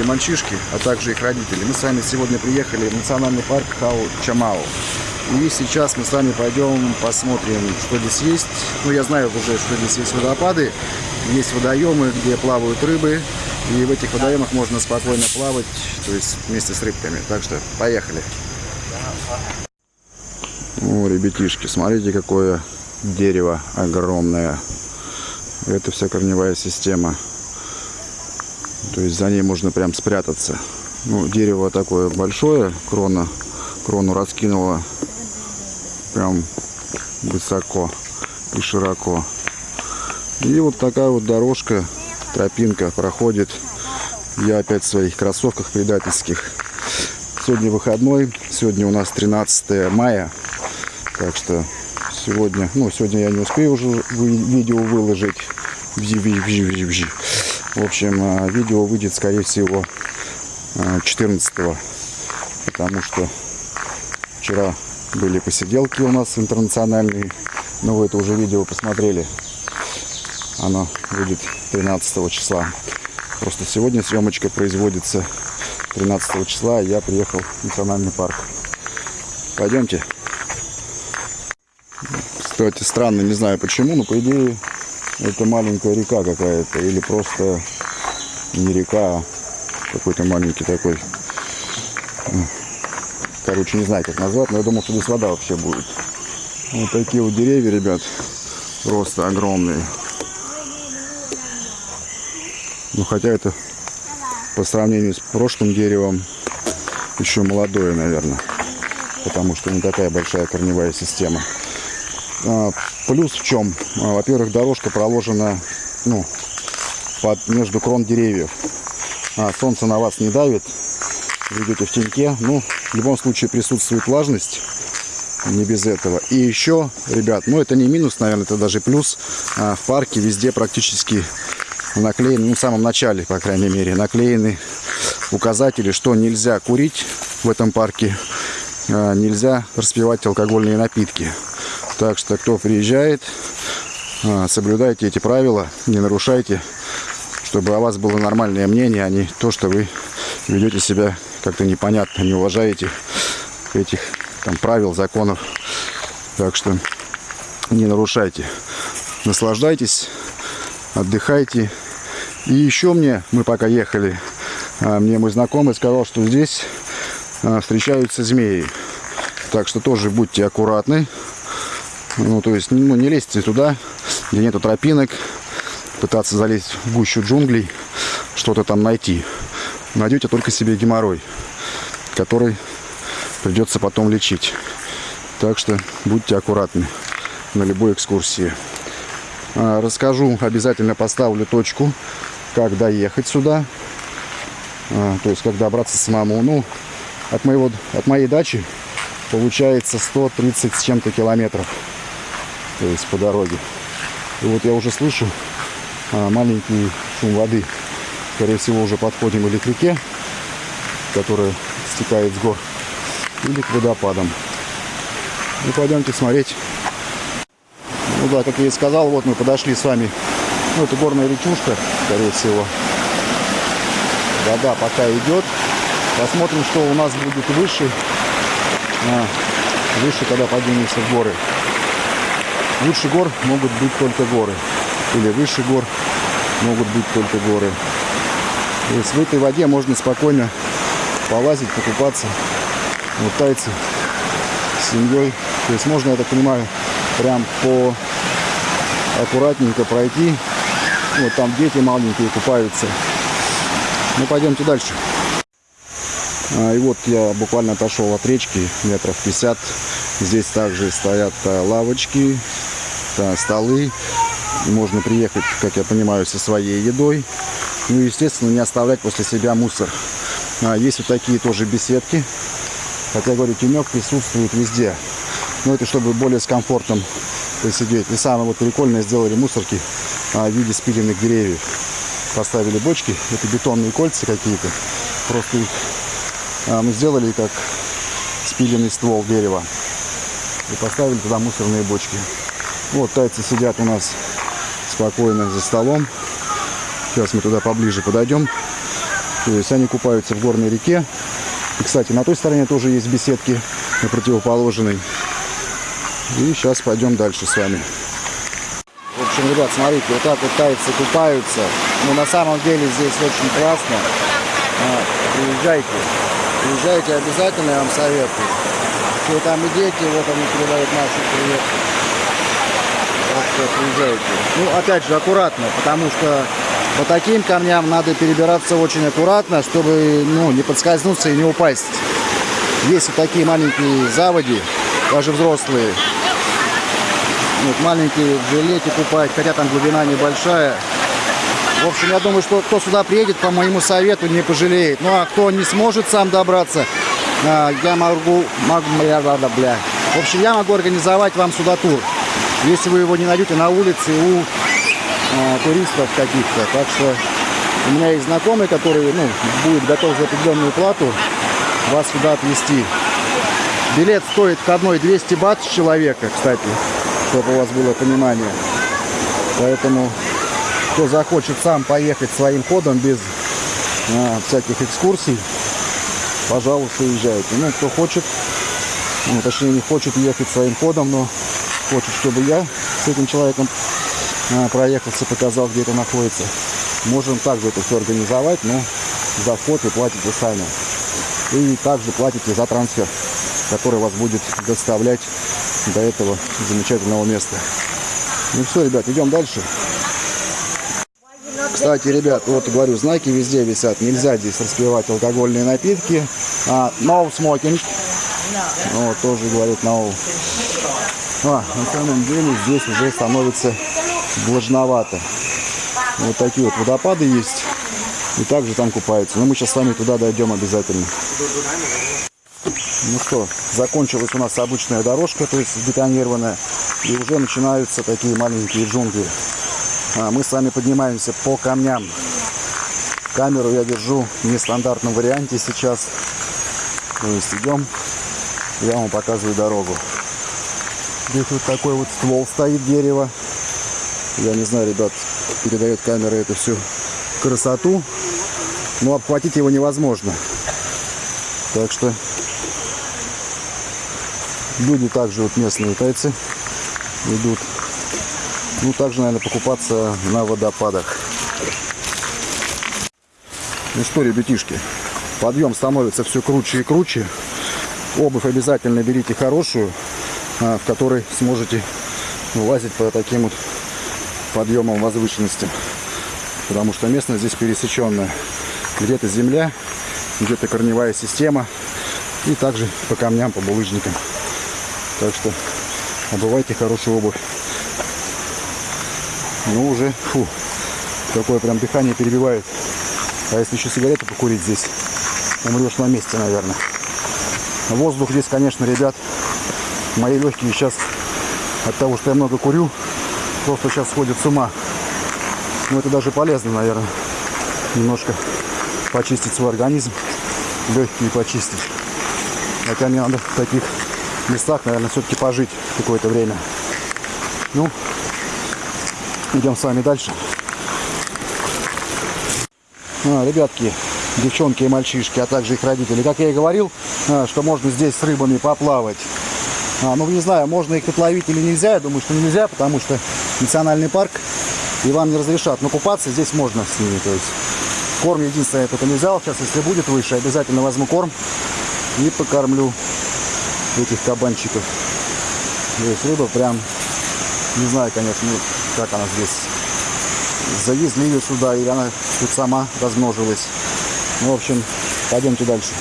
и мальчишки, а также их родители. Мы с вами сегодня приехали в национальный парк Хау Чамао. И сейчас мы с вами пойдем посмотрим, что здесь есть. Ну, я знаю уже, что здесь есть водопады, есть водоемы, где плавают рыбы. И в этих водоемах можно спокойно плавать, то есть вместе с рыбками. Так что, поехали. О, ребятишки, смотрите, какое дерево огромное. Это вся корневая система. То есть за ней можно прям спрятаться. Ну, дерево такое большое, крона, крону раскинула прям высоко и широко. И вот такая вот дорожка, тропинка проходит. Я опять в своих кроссовках предательских. Сегодня выходной, сегодня у нас 13 мая. Так что сегодня, ну сегодня я не успею уже видео выложить. В общем, э, видео выйдет, скорее всего, 14 э, потому что вчера были посиделки у нас интернациональные, но вы это уже видео посмотрели. Оно будет 13 числа. Просто сегодня съемочка производится 13 числа, а я приехал в национальный парк. Пойдемте. Кстати, странно, не знаю почему, но по идее это маленькая река какая-то. Или просто не река, а какой-то маленький такой. Короче, не знаю, как назвать, но я думал, что здесь вода вообще будет. Вот такие вот деревья, ребят. Просто огромные. Ну, хотя это по сравнению с прошлым деревом еще молодое, наверное. Потому что не такая большая корневая система. А, плюс в чем? А, во-первых, дорожка проложена ну, под, между крон деревьев. А, солнце на вас не давит, вы идете в теньке. Ну, в любом случае присутствует влажность, не без этого. И еще, ребят, ну это не минус, наверное, это даже плюс. в парке везде практически наклеены, ну в самом начале, по крайней мере, наклеены указатели, что нельзя курить в этом парке, нельзя распивать алкогольные напитки. Так что, кто приезжает, а, соблюдайте эти правила, не нарушайте, чтобы о вас было нормальное мнение, а не то, что вы ведете себя как-то непонятно, не уважаете этих там правил, законов. Так что не нарушайте. Наслаждайтесь, отдыхайте. И еще мне, мы пока ехали, а, мне мой знакомый сказал, что здесь а, встречаются змеи. Так что тоже будьте аккуратны. Ну, то есть, ну, не лезьте туда, где нету тропинок, пытаться залезть в гущу джунглей, что-то там найти. Найдете только себе геморрой, который придется потом лечить. Так что будьте аккуратны на любой экскурсии. А, расскажу, обязательно поставлю точку, как доехать сюда. А, то есть, как добраться самому. Ну, от, моего, от моей дачи получается 130 с чем-то километров есть по дороге. И вот я уже слышу а, маленький шум воды. Скорее всего, уже подходим или к реке, которая стекает с гор, или к водопадам. Ну, пойдемте смотреть. Ну да, как я и сказал, вот мы подошли с вами. Ну, это горная речушка, скорее всего. Вода пока идет. Посмотрим, что у нас будет выше. А, выше, когда поднимемся в горы. Выше гор могут быть только горы. Или выше гор могут быть только горы. То есть в этой воде можно спокойно полазить, покупаться. Вот тайцы с семьей. То есть можно, я так понимаю, прям по аккуратненько пройти. Вот там дети маленькие купаются. Ну, пойдемте дальше. А, и вот я буквально отошел от речки метров 50. Здесь также стоят а, лавочки, да, столы. Можно приехать, как я понимаю, со своей едой. Ну и, естественно, не оставлять после себя мусор. А, есть вот такие тоже беседки. Хотя, говорю, тенек присутствует везде. Но это чтобы более с комфортом посидеть. И самое вот прикольное сделали мусорки а, в виде спиленных деревьев. Поставили бочки, это бетонные кольца какие-то. Просто их а, мы сделали как спиленный ствол дерева. И поставили туда мусорные бочки. Вот тайцы сидят у нас спокойно за столом. Сейчас мы туда поближе подойдем. То есть они купаются в горной реке. И, кстати, на той стороне тоже есть беседки, на противоположной. И сейчас пойдем дальше с вами. В общем, ребят, смотрите, вот так вот тайцы купаются. Но на самом деле здесь очень классно. А, приезжайте. Приезжайте обязательно, я вам советую. Если там и дети, вот они передают наши привет. Приезжайте. Ну, опять же, аккуратно, потому что по таким камням надо перебираться очень аккуратно, чтобы ну, не подскользнуться и не упасть. Есть вот такие маленькие заводи, даже взрослые. Вот, маленькие в жилете купают, хотя там глубина небольшая. В общем, я думаю, что кто сюда приедет, по моему совету, не пожалеет. Ну, а кто не сможет сам добраться, а, я могу, могу бля, бля, бля. В общем, я могу организовать вам сюда тур. Если вы его не найдете на улице у а, туристов каких-то. Так что у меня есть знакомый, который ну, будет готов за определенную плату вас сюда отвезти. Билет стоит к одной 200 бат с человека, кстати, чтобы у вас было понимание. Поэтому, кто захочет сам поехать своим ходом без а, всяких экскурсий, пожалуйста, езжайте. Ну, кто хочет, ну, точнее, не хочет ехать своим ходом, но хочет, чтобы я с этим человеком а, проехался, показал, где это находится. Можем также это все организовать, но за вход вы платите сами. И также платите за трансфер, который вас будет доставлять до этого замечательного места. Ну все, ребят, идем дальше. Кстати, ребят, вот говорю, знаки везде висят. Нельзя здесь распивать алкогольные напитки. А, no smoking. Вот, тоже говорит no. А, на самом деле здесь уже становится влажновато. Вот такие вот водопады есть. И также там купаются. Но мы сейчас с вами туда дойдем обязательно. Ну что, закончилась у нас обычная дорожка, то есть бетонированная. И уже начинаются такие маленькие джунгли. А мы с вами поднимаемся по камням. Камеру я держу в нестандартном варианте сейчас. То есть идем, я вам показываю дорогу. Здесь вот такой вот ствол стоит дерева. Я не знаю, ребят, передает камера эту всю красоту. Но обхватить его невозможно. Так что люди также вот местные тайцы идут. Ну, также, наверное, покупаться на водопадах. Ну что, ребятишки, подъем становится все круче и круче. Обувь обязательно берите хорошую, в которой сможете лазить по таким вот подъемом возвышенности. Потому что местность здесь пересеченная. Где-то земля, где-то корневая система. И также по камням, по булыжникам. Так что обувайте хорошую обувь. Ну уже, фу, такое прям дыхание перебивает. А если еще сигарету покурить здесь, умрешь на месте, наверное. Воздух здесь, конечно, ребят, мои легкие сейчас от того, что я много курю, просто сейчас сходят с ума. Но это даже полезно, наверное, немножко почистить свой организм, легкие почистить. Хотя мне надо в таких местах, наверное, все-таки пожить какое-то время. Ну, идем с вами дальше. А, ребятки, девчонки и мальчишки, а также их родители. Как я и говорил, а, что можно здесь с рыбами поплавать. А, ну, не знаю, можно их отловить или нельзя. Я думаю, что нельзя, потому что национальный парк, и вам не разрешат. Но купаться здесь можно с ними. То есть корм единственное, только не взял. Сейчас, если будет выше, обязательно возьму корм и покормлю этих кабанчиков. То рыба прям, не знаю, конечно, ну, как она здесь. Завезли ее сюда, или она тут сама размножилась. Ну, в общем, пойдемте дальше.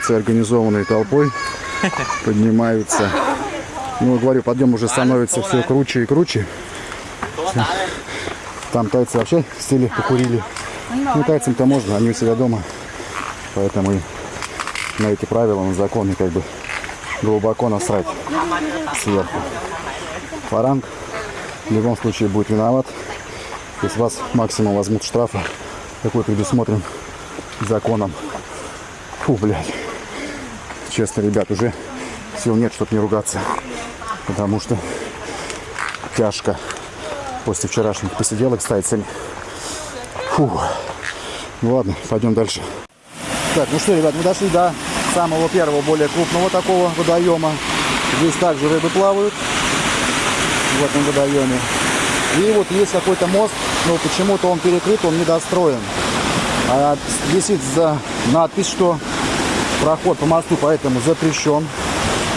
Тайцы организованной толпой поднимаются. Ну, говорю, подъем уже становится все круче и круче. Там тайцы вообще сели, покурили. Ну, тайцам-то можно, они у себя дома. Поэтому на эти правила, на законы как бы глубоко насрать сверху. Фаранг в любом случае будет виноват. Если вас максимум возьмут штрафа, какой предусмотрен законом. Фу, блядь. Честно, ребят, уже сил нет, чтобы не ругаться. Потому что тяжко после вчерашних посиделок с тайцами. Фу. Ну ладно, пойдем дальше. Так, ну что, ребят, мы дошли до самого первого, более крупного такого водоема. Здесь также рыбы плавают в этом водоеме. И вот есть какой-то мост, но почему-то он перекрыт, он недостроен. А висит за надпись, что Проход по мосту поэтому запрещен.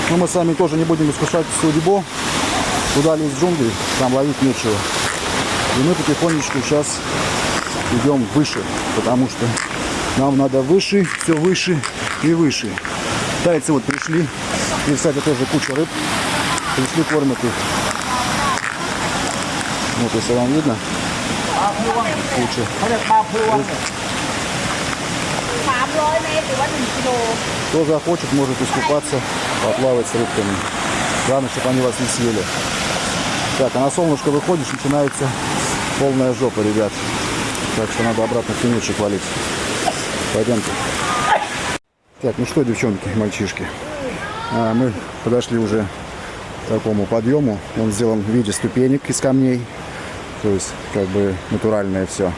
Но мы сами тоже не будем искушать судьбу. Туда лезть джунгли, там ловить нечего. И мы потихонечку сейчас идем выше, потому что нам надо выше, все выше и выше. Тайцы вот пришли. И, кстати, тоже куча рыб. Пришли, кормят их. Вот, если вам видно, куча. 100 เมตรหรือว่า1กิโล Кто захочет, может искупаться, поплавать с рыбками. Главное, чтобы они вас не съели. Так, а на солнышко выходишь, начинается полная жопа, ребят. Так что надо обратно тенечек валить. Пойдемте. Так, ну что, девчонки, мальчишки. А, мы подошли уже к такому подъему. Он сделан в виде ступенек из камней. То есть, как бы натуральное все.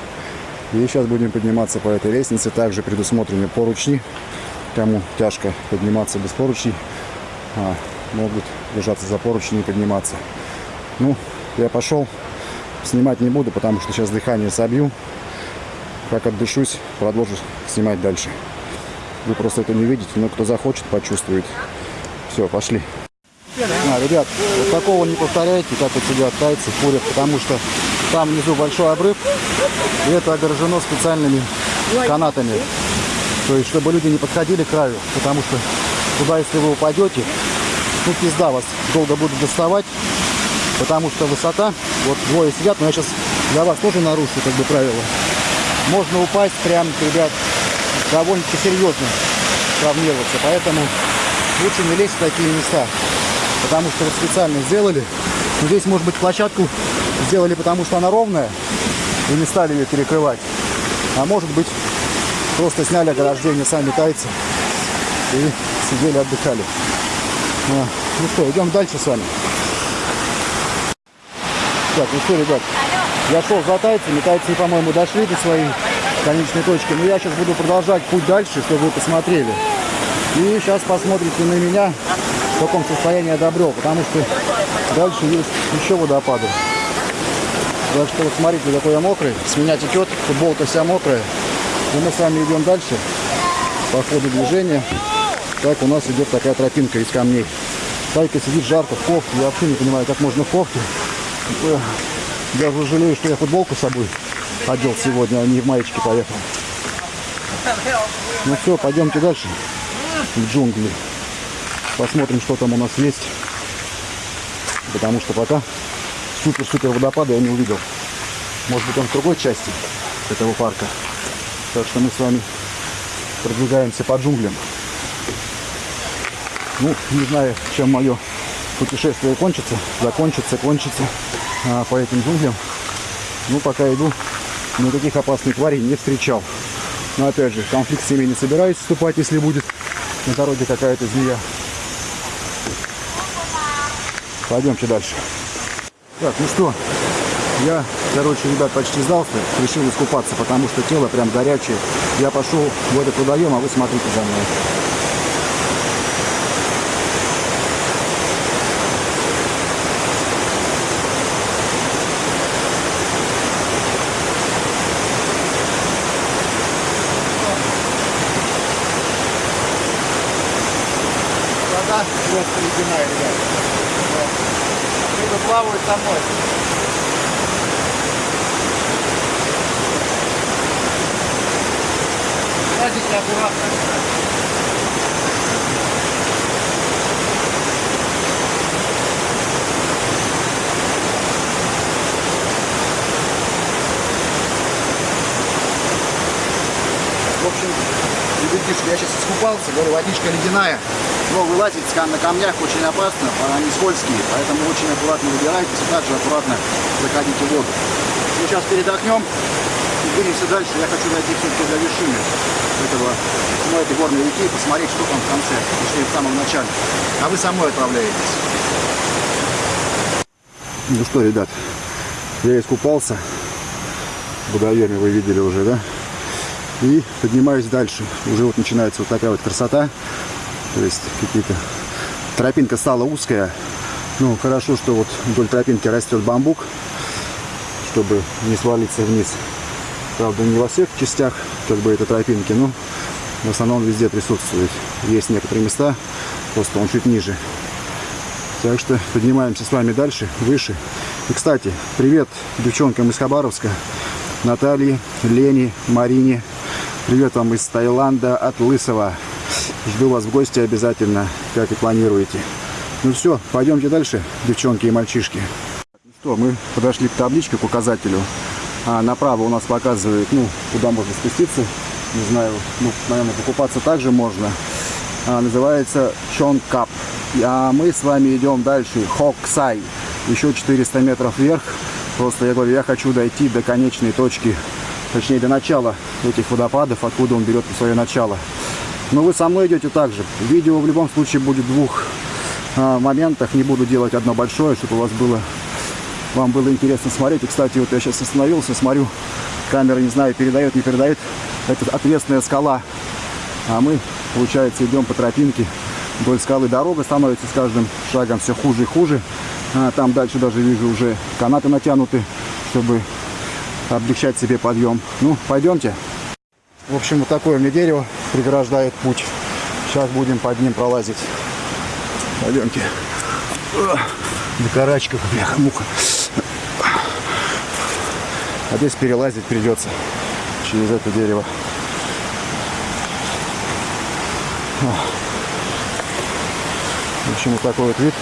И сейчас будем подниматься по этой лестнице. Также предусмотрены поручни. Кому тяжко подниматься без поручней, а, могут держаться за поручни и подниматься. Ну, я пошел. Снимать не буду, потому что сейчас дыхание собью. Как отдышусь, продолжу снимать дальше. Вы просто это не видите, но кто захочет, почувствует. Все, пошли. А, ребят, вот такого не повторяйте, как вот сидят тайцы, курят, потому что там внизу большой обрыв, и это огорожено специальными канатами. То есть, чтобы люди не подходили к краю, потому что туда, если вы упадете, ну, пизда вас долго будут доставать, потому что высота, вот двое сидят, но я сейчас для вас тоже нарушу, как бы, правила. Можно упасть прям, ребят, довольно-таки серьезно травмироваться, поэтому лучше не лезть в такие места, потому что вот специально сделали. Но здесь, может быть, площадку сделали, потому что она ровная, и не стали ее перекрывать. А может быть, просто сняли ограждение сами тайцы и сидели, отдыхали. А, Ну что, идем дальше с вами. Так, ну что, ребят, я шел за тайцами, тайцы, по-моему, дошли до своей конечной точки, но я сейчас буду продолжать путь дальше, чтобы вы посмотрели. И сейчас посмотрите на меня, в каком состоянии я добрел, потому что дальше есть еще водопады. Так что вот смотрите, какой я мокрый, с меня течет, футболка вся мокрая. И мы с вами идем дальше по ходу движения. Так у нас идет такая тропинка из камней. Тайка сидит жарко в кофте. Я вообще не понимаю, как можно в кофте. Э, Я уже жалею, что я футболку с собой одел сегодня, а не в маечке поехал. Ну все, пойдемте дальше в джунгли. Посмотрим, что там у нас есть. Потому что пока супер-супер водопада я не увидел. Может быть он в другой части этого парка. Так что мы с вами продвигаемся по джунглям. Ну, не знаю, чем мое путешествие кончится. Закончится, кончится а, по этим джунглям. Ну, пока иду, никаких опасных тварей не встречал. Но опять же, конфликт с ними не собираюсь вступать, если будет на дороге какая-то змея. Пойдемте дальше. Так, ну что, я, короче, ребят, почти сдался, решил искупаться, потому что тело прям горячее. Я пошел в этот водоем, а вы смотрите за мной. Рыбы плавают со мной. Смотрите аккуратно. Купался, говорю, водичка ледяная, но вылазить на камнях очень опасно, они скользкие, поэтому очень аккуратно выбирайтесь и также аккуратно заходите в воду. Сейчас передохнем и двинемся дальше. Я хочу дойти все-таки до вершины этого, ну, этой горной реки, посмотреть, что там в конце, точнее в самом начале. А вы со мной отправляетесь. Ну что, ребят, я искупался водоеме, вы видели уже, да? И поднимаюсь дальше. Уже вот начинается вот такая вот красота. То есть какие-то... Тропинка стала узкая. Ну, хорошо, что вот вдоль тропинки растет бамбук, чтобы не свалиться вниз. Правда, не во всех частях как бы этой тропинки, но в основном везде присутствует. Есть некоторые места, просто он чуть ниже. Так что поднимаемся с вами дальше, выше. И, кстати, привет девчонкам из Хабаровска. Наталье, Лене, Марине. Привет вам из Таиланда от Лысого. Жду вас в гости обязательно, как и планируете. Ну все, пойдемте дальше, девчонки и мальчишки. Ну что, мы подошли к табличке, к указателю. А направо у нас показывает, ну, куда можно спуститься. Не знаю, ну, наверное, покупаться также можно. А, называется Чонкап. А мы с вами идем дальше, Хоксай. Еще 400 метров вверх. Просто я говорю, я хочу дойти до конечной точки, точнее до начала этих водопадов, откуда он берет свое начало. Но вы со мной идете также. Видео в любом случае будет в двух а, моментах. Не буду делать одно большое, чтобы у вас было, вам было интересно смотреть. И, кстати, вот я сейчас остановился, смотрю, камера, не знаю, передает, не передает. Это ответственная скала. А мы, получается, идем по тропинке вдоль скалы. Дорога становится с каждым шагом все хуже и хуже. А, там дальше даже вижу уже канаты натянуты, чтобы облегчать себе подъем. Ну, пойдемте. В общем, вот такое мне дерево преграждает путь. Сейчас будем под ним пролазить. Пойдемте. На карачках, бляха-муха. А здесь перелазить придется через это дерево. В общем, вот такой вот вид.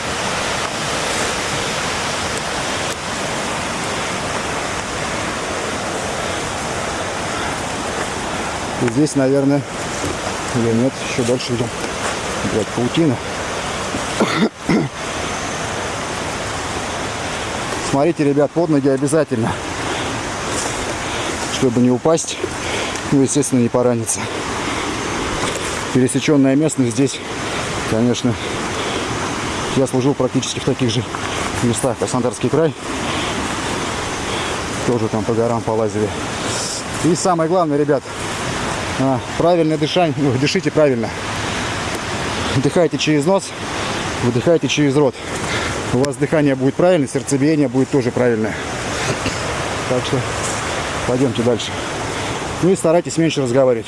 И здесь, наверное, или нет, еще дальше идем. Блядь, паутина. Смотрите, ребят, под ноги обязательно. Чтобы не упасть, ну, естественно, не пораниться. Пересеченная местность здесь, конечно, я служил практически в таких же местах. Краснодарский край. Тоже там по горам полазили. И самое главное, ребят, правильное дышание, ну, дышите правильно. Вдыхайте через нос, выдыхайте через рот. У вас дыхание будет правильное, сердцебиение будет тоже правильное. Так что пойдемте дальше. Ну и старайтесь меньше разговаривать.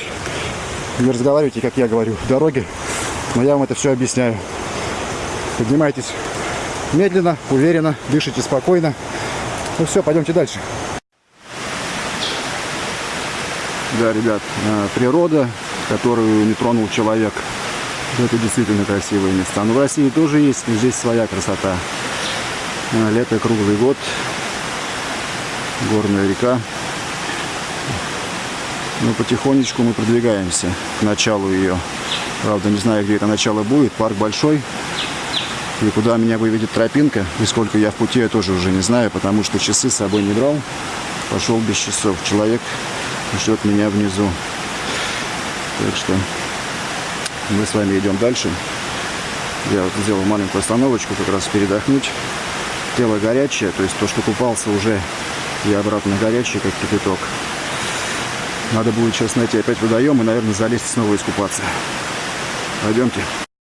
Не разговаривайте, как я говорю, в дороге. Но я вам это все объясняю. Поднимайтесь медленно, уверенно, дышите спокойно. Ну все, пойдемте дальше. Да, ребят, э, природа, которую не тронул человек. Это действительно красивое место. Но в России тоже есть, здесь своя красота. Э, лето круглый год, горная река. Ну, потихонечку мы продвигаемся к началу ее. Правда, не знаю, где это начало будет. Парк большой. И куда меня выведет тропинка, и сколько я в пути, я тоже уже не знаю, потому что часы с собой не брал. Пошел без часов. Человек ждет меня внизу. Так что мы с вами идем дальше. Я вот сделал маленькую остановочку, как раз передохнуть. Тело горячее, то есть то, что купался уже, и обратно горячее, как кипяток. Надо будет сейчас найти опять водоем и, наверное, залезть снова искупаться. Пойдемте.